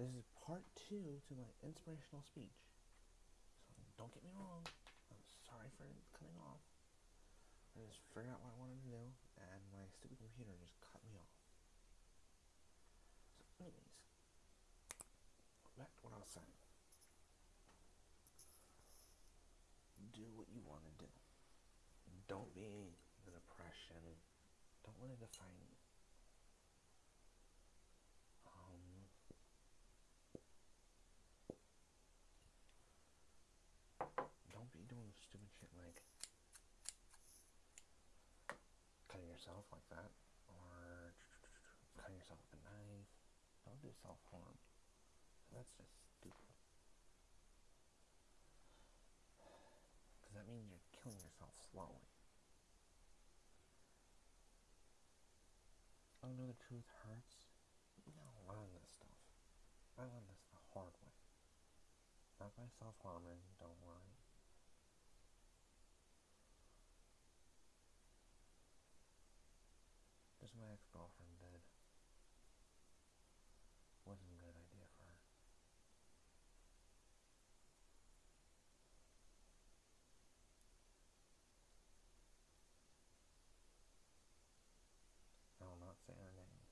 This is part two to my inspirational speech. So don't get me wrong. I'm sorry for cutting off. I just figured out what I wanted to do, and my stupid computer just cut me off. So, anyways, back to what I was saying. Do what you want to do. Don't be the depression. Don't let it define you. Um, don't be doing stupid shit like cutting yourself like that, or cutting yourself with a knife. Don't do self harm. That's just stupid. Because that means you're killing yourself slowly. Oh, I know the truth hurts. Gotta learn this stuff. I learned this the hard way. Not by self harming, don't worry. My ex girlfriend did. Wasn't a good idea for her. I will not say her name.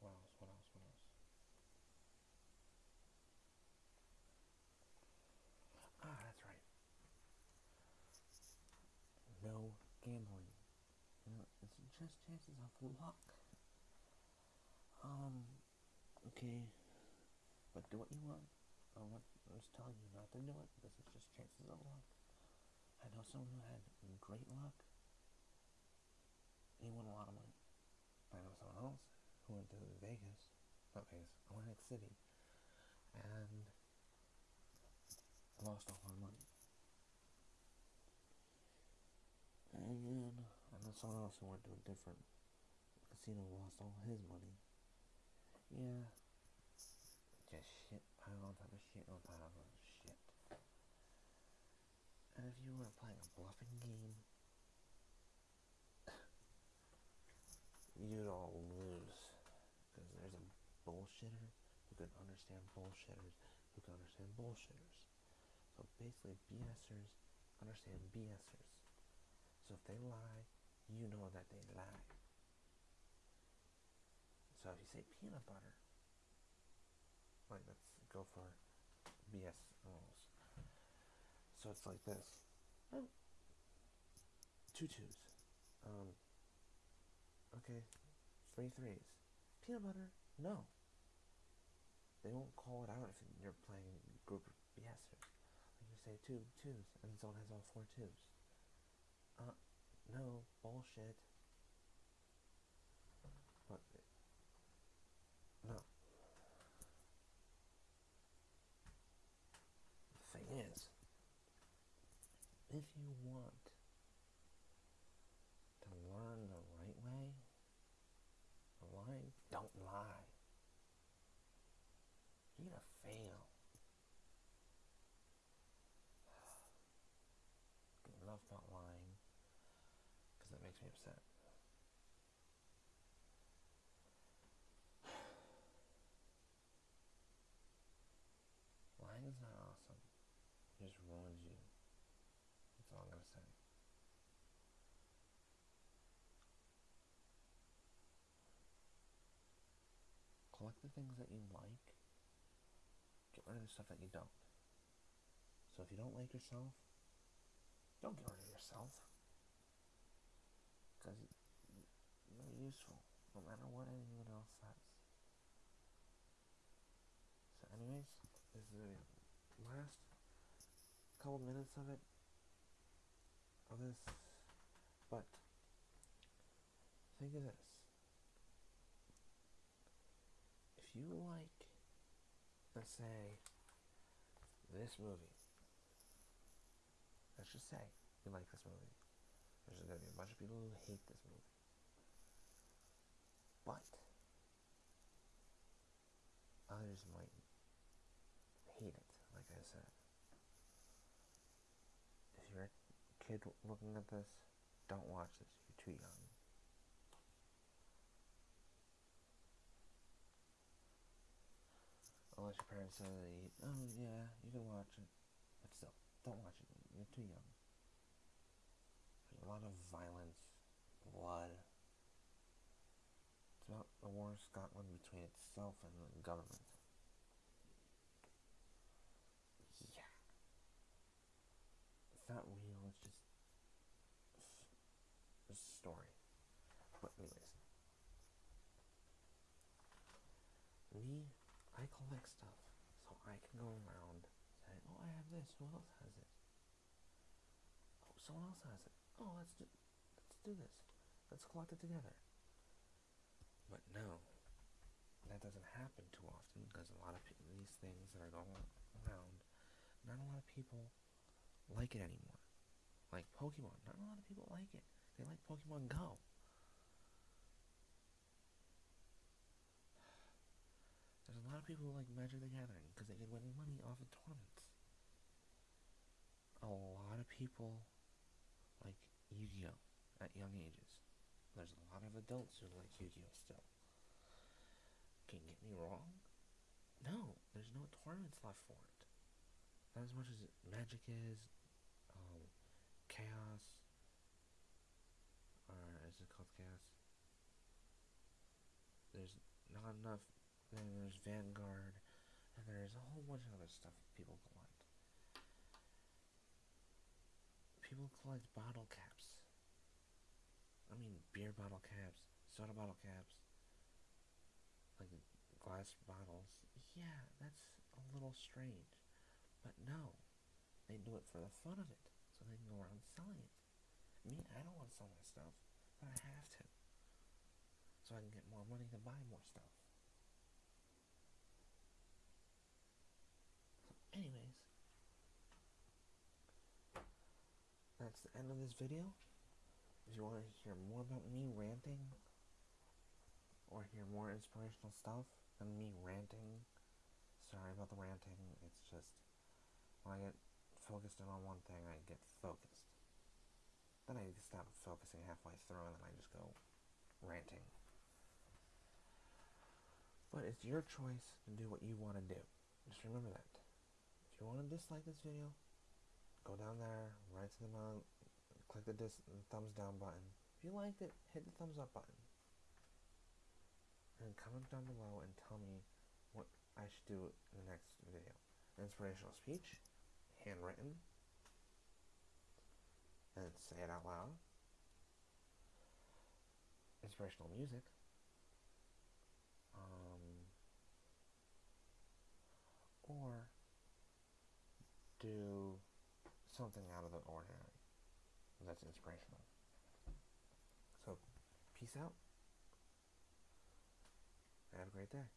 What else? What else? What else? Ah, that's right. No gambling. You just chances of luck. Um, okay, but do what you want. I'm I'm just telling you not to do it. This is just chances of luck. I know someone who had great luck. He won a lot of money. I know someone else who went to Vegas, not Vegas, Atlantic City, and lost all her money. And then I know someone else who went to a different casino lost all his money. Yeah. Just shit pile on top of shit on top of shit. And if you were playing a bluffing game, you'd all lose. Because there's a bullshitter who can understand bullshitters who can understand bullshitters. So basically, BSers understand BSers. So if they lie, you know that they lie. So if you say peanut butter, like let's go for BS. So it's like this. Oh. Two twos. Um, okay, three threes. Peanut butter? No. They won't call it out if you're playing group BSers. Like you say two twos, and someone has all four twos. Uh, bullshit. No. The thing is, if you want to learn the right way, lying, don't lie. You're gonna fail. Enough about lying, because that makes me upset. Lying is not awesome. It just ruins you. That's all I'm gonna say. Collect the things that you like. Get rid of the stuff that you don't. So if you don't like yourself, don't get rid of yourself. Because you're useful, no matter what anyone else says. So anyways, this is the last couple minutes of it of this but think of this if you like let's say this movie let's just say you like this movie There's going to be a bunch of people who hate this movie. But others might hate it, like I said. If you're a kid looking at this, don't watch this. You're too young. Unless your parents say, oh yeah, you can watch it. But still, don't watch it. You're too young. There's a lot of violence, blood. It's about the war in Scotland between itself and the government. Yeah. It's not real, it's just a story. But anyways. Me I collect stuff so I can go around saying, "Oh, I have this. Who else has it? Oh, someone else has it. Oh, let's do, let's do this. Let's collect it together." But no, that doesn't happen too often because a lot of these things that are going around, not a lot of people like it anymore. Like Pokemon, not a lot of people like it. They like Pokemon Go. There's a lot of people like Magic the Gathering because they can win money off of tournaments. A lot of people like Yu-Gi-Oh at young ages. There's a lot of adults who like Yu-Gi-Oh still. Can you get me wrong? No, there's no tournaments left for it. Not as much as Magic is, um, Chaos, or is it called Chaos? There's not enough then there's Vanguard, and there's a whole bunch of other stuff people collect. People collect bottle caps. I mean, beer bottle caps, soda bottle caps, like glass bottles. Yeah, that's a little strange. But no, they do it for the fun of it, so they can go around selling it. Me, I don't want to sell my stuff, but I have to. So I can get more money to buy more stuff. Anyways, that's the end of this video. If you want to hear more about me ranting, or hear more inspirational stuff than me ranting, sorry about the ranting. It's just when I get focused in on one thing, I get focused. Then I stop focusing halfway through, and then I just go ranting. But it's your choice to do what you want to do. Just remember that. If you want to dislike this video, go down there, right to the bottom, click the, dis- thumbs down button. If you liked it, hit the thumbs up button. And comment down below and tell me what I should do in the next video. Inspirational speech, handwritten, and say it out loud. Inspirational music. Um, or do something out of the ordinary that's inspirational. So, peace out. Have a great day.